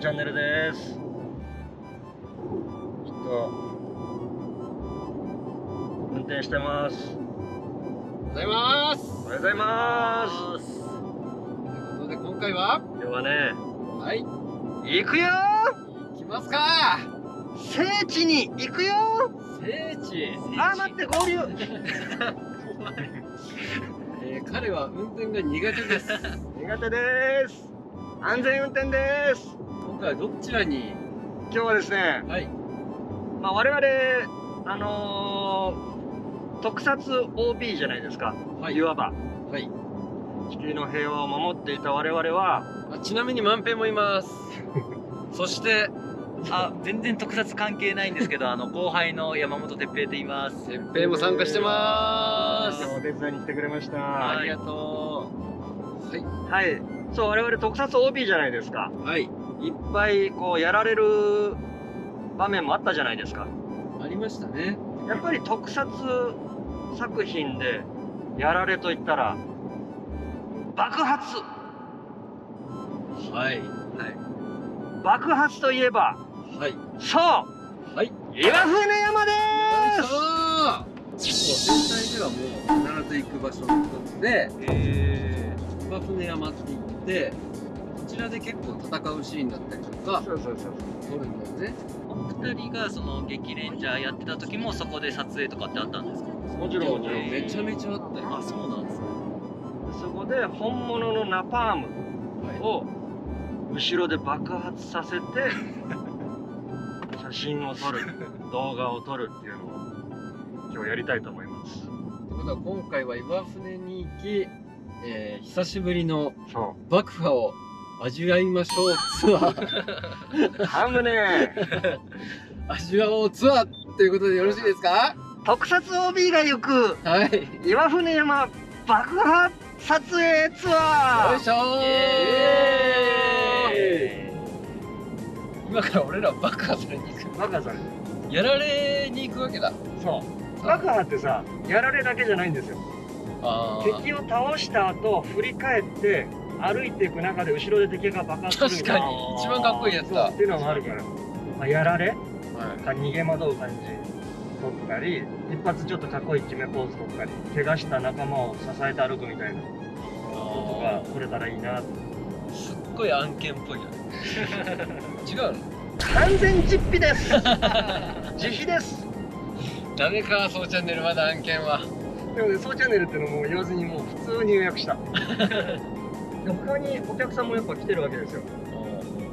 チャンネルです。ちょっと運転してます。ございますおはようございまということで今回は？す。今日はね、はい行くよ行きますか聖地に行くよ聖地あー、待って、合流 えー、彼は運転が苦手です 苦手です。安全運転です。今回はどちらに？今日はですね、はいまあ、我々、あのー特撮 OB じゃないですか。はいいわば。はい地球の平和を守っていた我々は、あちなみに万平もいます そしてあ、全然特撮関係ないんですけど、あの後輩の山本哲平と言います。てっぺいも参加してますお手伝いに来てくれました。あはりがとうい。そう、我々特撮 OB じゃないですか。はいいっぱいこうやられる場面もあったじゃないですか。ありましたね。やっぱり特撮作品でやられと言ったら、爆発。はい。爆発といえば、はい。そう。はい。岩船山でよいしょ戦隊ではもう必ず行く場所の一つでえ岩船山って言ってこちらで結構戦うシーンだったりとかすそうそうそう。撮るんだよね。お二人がその激レンジャーやってた時もそこで撮影とかってあったんですか？もちろんもちろん。めちゃめちゃあったよあ、そうなんですね。そこで本物のナパームはいを後ろで爆発させて 写真を撮る動画を撮るっていうのを今日やりたいと思います。ということは今回は岩船に行き、えー久しぶりのそ爆破を味わいましょうツアー。うハムね。味わおうツアーということでよろしいですか？特撮 OB が行く。はい。岩船山爆破撮影ツアー。よいしょ今から俺ら爆破されに行く。爆破される。やられに行くわけだ。そう。爆破ってさやられだけじゃないんですよ。敵を倒した後振り返って歩いていく中で後ろで敵が爆発する確かに。一番かっこいいやつだ。っていうのもあるから、まあ、やられ？はい。か逃げ惑う感じ。撮ったり一発ちょっとかっこいい決めポーズ撮ったり怪我した仲間を支えて歩くみたいな。ことが撮れたらいいなすっごい案件っぽいよね 違うの？完全実費です。自費です。ダメかそうチャンネル。まだ案件は。でもね、そうチャンネルっていうのも言わずにもう普通に予約した でも他にお客さんもやっぱ来てるわけですよ。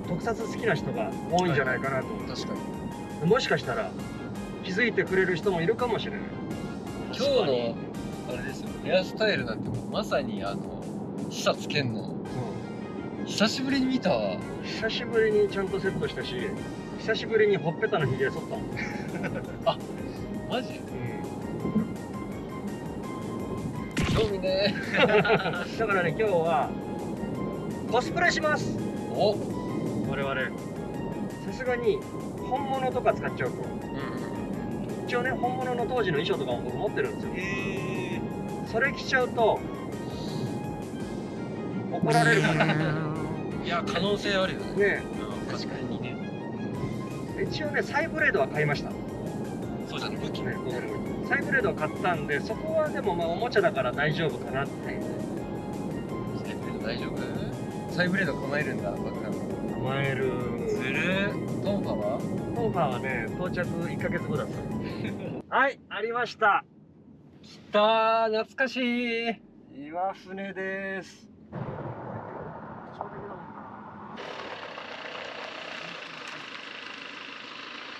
特撮好きな人が多いんじゃないかなと。思って、確かに。もしかしたら気づいてくれる人もいるかもしれない。今日のあれですよ。ヘアスタイルなんてもうまさにあの久つけん。の久しぶりに見たわ。久しぶりにちゃんとセットしたし久しぶりにほっぺたのひげ剃った マジ？興味ね だからね今日はコスプレします。お。我々。さすがに本物とか使っちゃうと。うん一応ね本物の当時の衣装とかも僕持ってるんですよ。えそれ着ちゃうと怒られる。からねいや可能性あるよね。ねうん。確かにね。一応ねサイブレードは買いました。ねそうじゃね武器。ねサイブレードを買ったんでそこはでもまあおもちゃだから大丈夫かなって。サイブレード大丈夫？サイブレード構えるんだバカ甘える。ずる？トンファは？トーファーはね到着1ヶ月後だった。はいありました。来たー懐かしい。岩船です。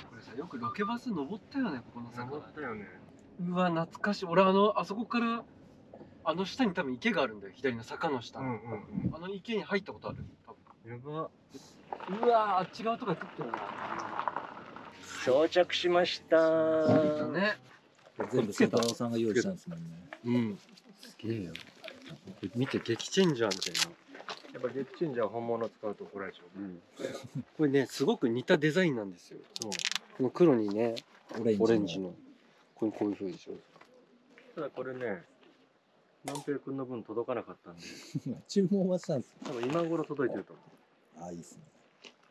これさよくロケバス登ったよねここの坂。登ったよね。うわ懐かしい。俺あのあそこからあの下に多分池があるんだよ。左の坂の下、うんうんうん。あの池に入ったことある？多やば。分うわあっち側とか撮ってるな到着しました。着いたね全部瀬太郎さんが用意したんですもんね。うん。すげえよ。見て激チェンジャーみたいな。やっぱゲッチンジャー本物使うと怒られちゃう。これねすごく似たデザインなんですよ。そう。この黒にねオレンジの。オレンジの。これこういう風でしょ。ただこれね万平君の分届かなかったんで。注文はしたんです多分今頃届いてると思あ、いいですね。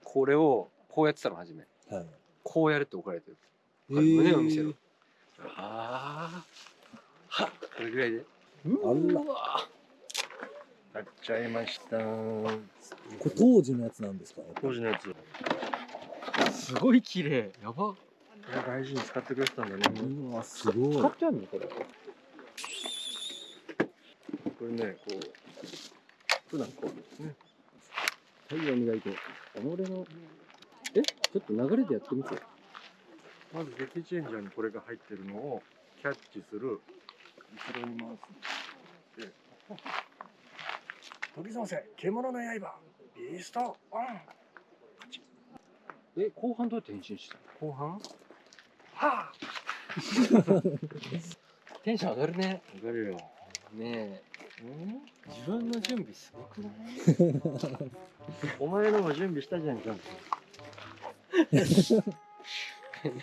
これをこうやってたの初め。はい。こうやるって怒られてるえはい胸を見せろああはっ。これぐらいで。あら。買っちゃいました。これ当時のやつなんですか？当時のやつ。こすごい綺麗。やば。れ大事に使ってくれてたんだね。うわ、すごい。買ってあるのこれこれねこう普段こうですね。太陽磨いて己のえ？ちょっと流れでやってみて。まず劇チェンジャーにこれが入ってるのをキャッチする。後ろに回す。で時ませ。獣の刃。ビーストオン。え後半どうやって変身したの？後半？は テンション上がるね。あ上がるよ。ねえ自分の準備すごくない？お前のも準備したじゃんちゃんと。な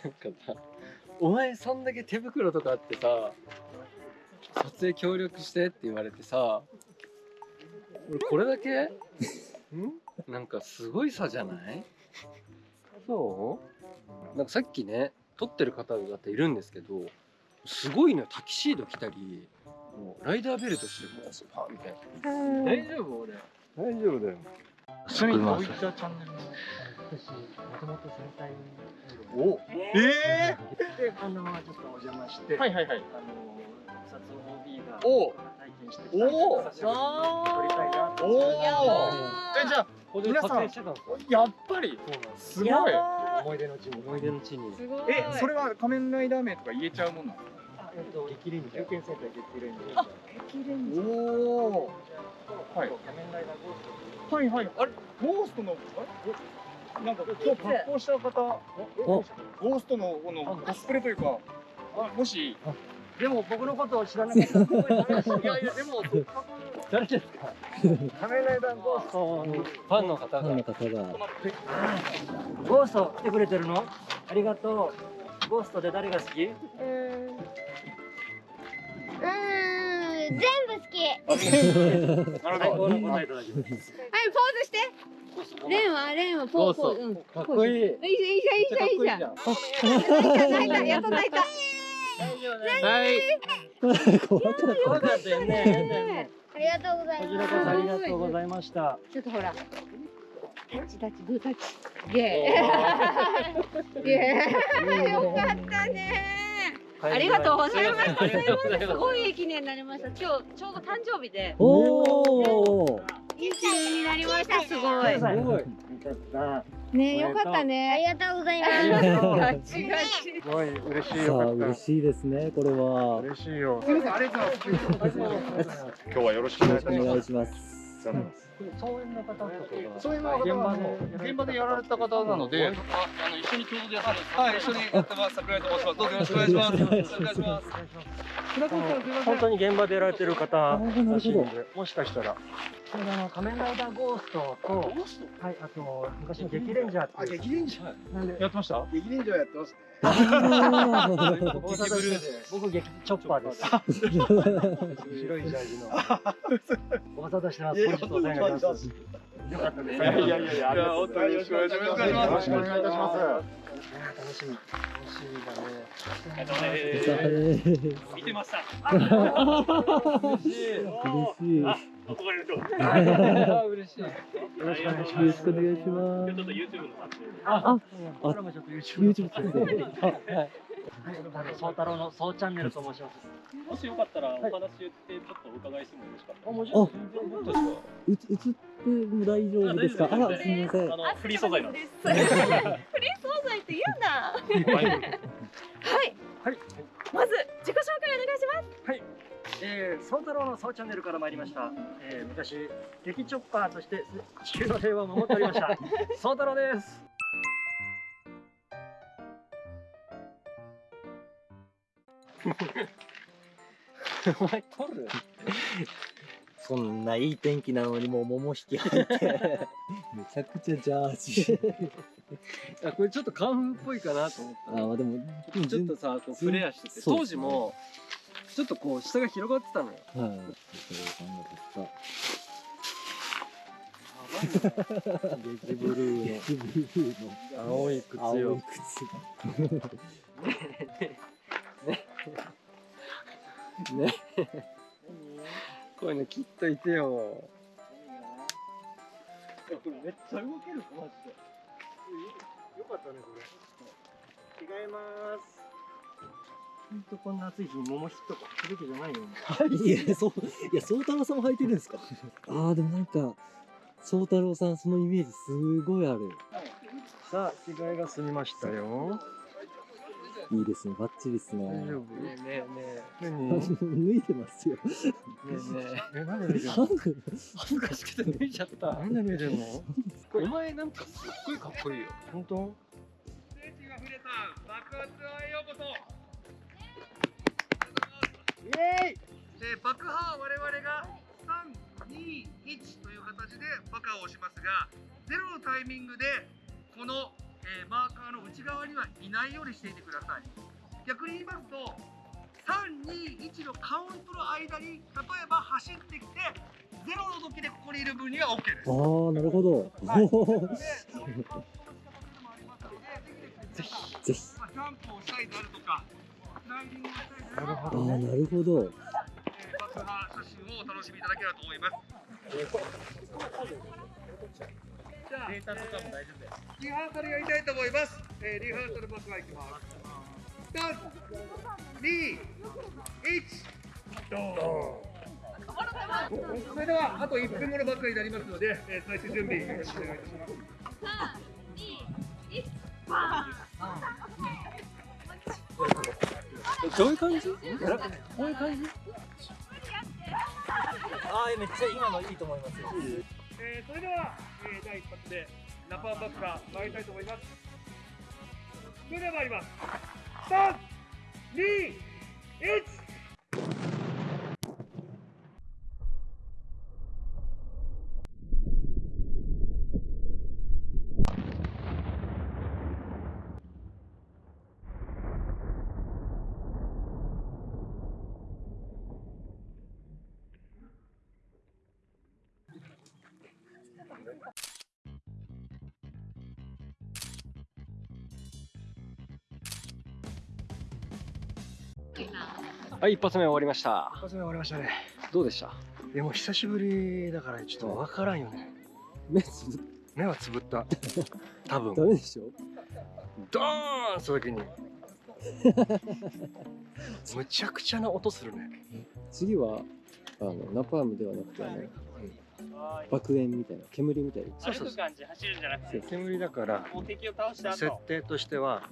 んかさお前そんだけ手袋とかあってさ撮影協力してって言われてさ俺これだけ？ん？なんかすごい差じゃない？そう？なんかさっきね撮ってる方々いるんですけどすごいのよタキシード着たりもうライダーベルトしてもうパンみたいな。大丈夫俺。大丈夫だよ。ちなみにどういったチャンネルもともと戦隊おええであのちょっとお邪魔してはいはいはい。あの特撮 OB がお体験してきたお撮りたいなとおえじゃあこれで撮影してたんですよやっぱり？すごい思い出の地に思い出の地に。すごい。え、それは仮面ライダー名とか言えちゃうもんなの？あえっと激レンジャー経験センター激レンジャーあ激レンジ。おお。はい。仮面ライダーゴーストはいはい。あれ、ゴーストの、あれ？なんか今日格好した方、ゴーストのこのコスプレというか、あもし、でも僕のことを知らなかったい いやいや、でも、誰ですか仮面ライダーゴーストのファンの方が。ファンの方が。ゴースト来てくれてるの？ありがとう。ゴーストで誰が好き？うー全部好き。はい、なるほど。最高の答えいポーズして。レンは、レンはポーズ、ポー。ズ。うん。かっこいい。いいじゃん、いいじゃん、いいじゃん。泣いた、やっと泣いた。はい。そうだった。よねありがとうございこちらます。こそありがとうございました。ちょっとほら。タッチタッチ、グータッチ。イエーイ。イエーイ。よかった。ね。ありがとうございます。ありがとうございますすごい記念になりました。今日ちょうど誕生日で。おお。いい記念になりました。すごい。すごいよかったね、よかったね。ありがとうございます。ガチガチ。すごい嬉しい嬉しいですね、これたは。嬉しいよすみません、ありがとうございます。今日はよろしくお願いします。いします。総演の方とかそういうの現場で現場でやられた方なので、あの一緒に共同でやってます。はい、一緒にやってます。桜井と申します。どうぞよろしくお願いします。お願いします。本当に現場でやられてる方あーなるほど。でもしかしたら。これあの仮面ライダーゴーストとはいあと昔の激レンジャーっていう。激レンジャー。なんでやってました？激レンジャーやってます僕激チョッパーです。白いジャージの。ご無沙汰してます。よかったです。いやいやいやいや、ありがとうございます。よろしくお願いします。よろしくお願いいたします。楽しみ楽しみだね。お疲れ見てました。嬉しい。嬉しいよろしくお願いしよろしくお願いします。ちょっと YouTube の撮影。あ僕らもちょっと YouTube YouTube 撮影。あ、はい。はい、総太郎の総チャンネルと申します。もしよかったらお話言ってちょっとお伺いしてもよろしかったあ、もちろん全然確かうつ、映っても大丈夫ですか。あ、すみません。あのフリー素材なんです。フリー素材って言うんだ。はい。はい。まず自己紹介お願いします。えー、総太郎の総チャンネルから参りました。えー、昔激チョッパーとして地球の平和を守っておりました。総太郎です。お前撮る？そんないい天気なのにもう桃引き入って。めちゃくちゃジャージ。あこれちょっとカンフーっぽいかなと思った。あ、まあでも、ちょっとさこうフレアしてて当時もちょっとこう下が広がってたのよ。はい。それを考えて激ブルー激ブルーの。の青い靴青よい靴ねこういうの切っといてよ。これめっちゃ動けるマジでよかったねこれ。着替えます。ほんとこんな暑い日に桃引きとかすべきじゃないよいやそういや宗太郎さんも履いてるんですか？ああでもなんか宗太郎さんそのイメージすごいある。さあ着替えが済みましたよいいですね。バッチリですね。大丈夫？ねえねえ何？脱いでますよ。ねえねえ。えなんで脱いでんの？恥ずかしくて脱いじゃった。なんで脱いでんの？お前なんかすっごいかっこいいよ。本当？聖地が触れた爆発へようこそ。イエーイ！えー爆破は我々が321という形で爆破をしますがゼロのタイミングでこの、えーマーカーの内側にはいないようにしていてください。逆に言いますと321のカウントの間に例えば走ってきてゼロの時でここにいる分には OK です。ああなるほど、はい。ぜひ。ぜひまあジャンプをしたいであるとかスライディングをしたいであるとか。なるほああなるほどえー爆破写真をお楽しみいただければと思います。じゃ、データとかも大丈夫です。リハーサルやりたいと思います。えー、リハーサル爆破いきます。三、二、一、ドーン。それではあと1分後の爆破になりますので、えー、最終準備よろしくお願いいたします。どういう感じこういう感じああめっちゃ今のいいと思いますよえー、それでは、第一発でナパンバッカー参りたいと思います。それでは参ります。321はい一発目終わりました。一発目終わりましたね。どうでした？でも久しぶりだからちょっとわからんよね。目つぶっ目はつぶった。多分。ダメでしょ？ドーンした時に。むちゃくちゃな音するね。次はあのナパームではなくてあの爆炎みたいな煙みたいな。そうそうそう。感じ走るんじゃなくて煙だからもう。敵を倒した設定としては、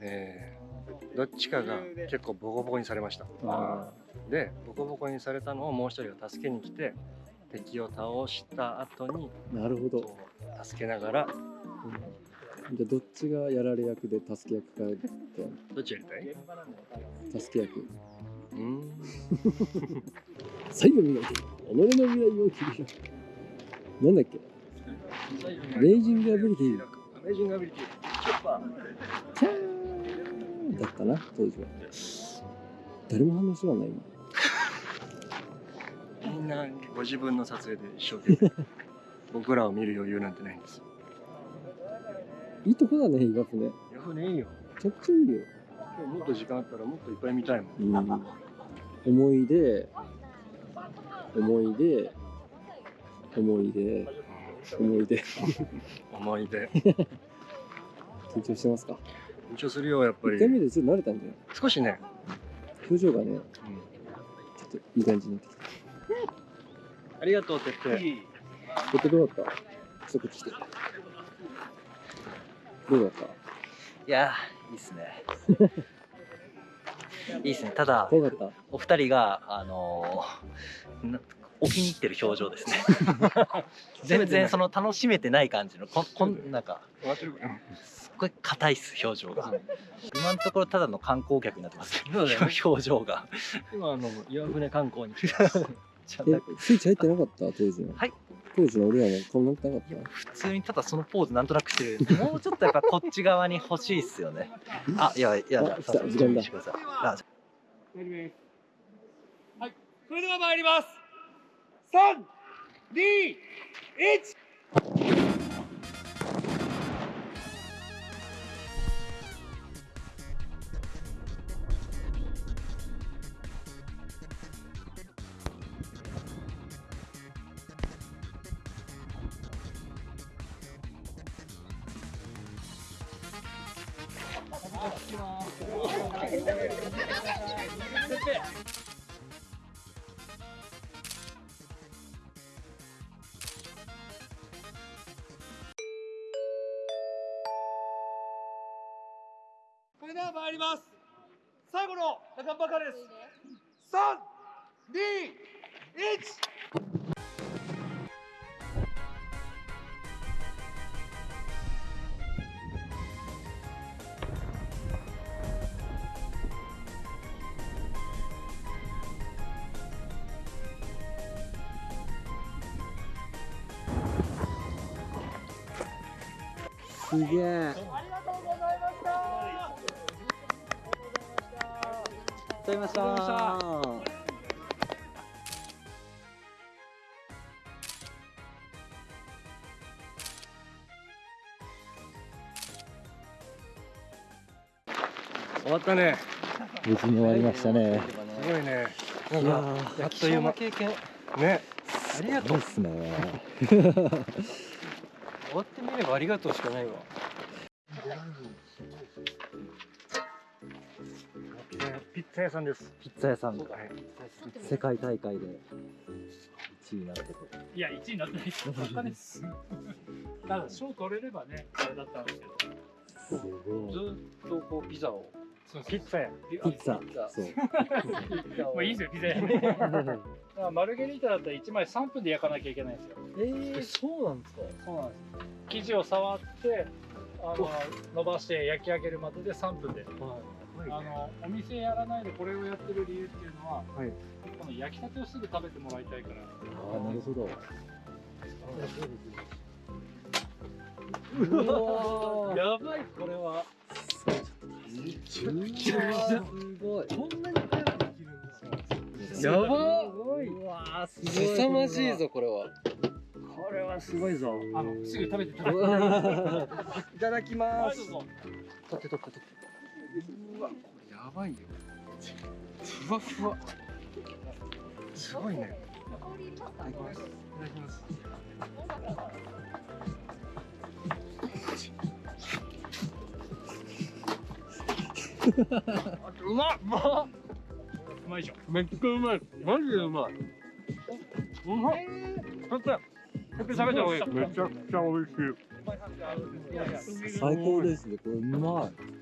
えーどっちかが結構ボコボコにされました。あでボコボコにされたのをもう一人が助けに来て敵を倒した後にーなるほど。助けながらじゃあどっちがやられ役で助け役かって。どっちやりたい？助け役。うーん。最後磨いて己の未来を切り開く。なんだっけ？レイジングアビリティレイジングアビリティチョッパーだったな当時は。誰も反応しらない今ー みんなご自分の撮影で一生懸命。僕らを見る余裕なんてないんですよ。いいとこだね岩船めヤフねいいよ。ちゃくちゃいいよ。今日もっと時間あったらもっといっぱい見たいもん。うん。思い出。思い出。思い出。思い出。思い出。緊張してますか？緊張するよやっぱ1回り目でちょっと慣れたんじゃない少しね、表情がねうん。ちょっといい感じになってきた。ありがとうてってこってどうだった？ちょっとこっち来て。どうだった？いやーいいっすね。いいっすね。ただ怖かっお二人があのーなお気に入ってる表情ですね。全然その楽しめてない感じのこんこんなんかこ硬いっす表情が。今のところただの観光客になってますけど、ね、表情が。今あの岩船観光に来 スイッチ入ってなかった？当時の。はい。の俺らこんなかった？普通にただそのポーズなんとなくしてる。もうちょっとやっぱこっち側に欲しいっすよね。あいやいやさあ時間だ。はい。それでは参ります。321それでは参ります最後の中ばかりです321すげえ。ありがとうございました。ありがとうございました。終わったね無事に終わりましたね。すごいねなんいやかーあっという間経験ねありがとうそうっすね。終わってみればありがとうしかないわピッツァ屋さんですピッツァ屋さんがはい世界大会で1位になってて。いや、1位になってないです。です。ただ、賞取れればね、あれだったんですけど。すごい。ずっとこうピザをそうピッツァ屋ピッツァ。そう。まあいいですよ、ピザ屋に。だからマルゲリータだったら1枚3分で焼かなきゃいけないんですよ。えー、そうなんですか？そうなんです。生地を触って、あの伸ばして焼き上げるまでで3分で。あのお店やらないでこれをやってる理由っていうのは、はいこの焼きたてをすぐ食べてもらいたいから。ああ、なるほど。うわやばいこれはすごい。こんなに早くできるんですよやばうわーすごい。凄まじいぞこれは。これはすごいぞ。あのすぐ食べて食べて。いただきまはい、す。取って取って取って。うわこれやばいよ。ふわふわ。すごいね。いただきますいただきます。うまっうまいでしょ。めっちゃうまいマジでうまいうまっちょっと食べた方がいいめちゃくちゃ美味しい最高ですね。これうまい。